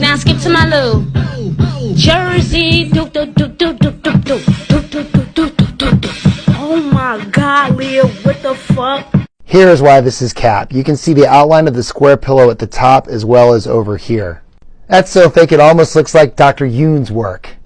Now skip to my loo. Jersey. Do, do, do, do, do, do, do. Do, do, do, do, do. Oh my god, Leah, what the fuck? Here is why this is cap. You can see the outline of the square pillow at the top as well as over here. That's so fake it almost looks like Dr. Yoon's work.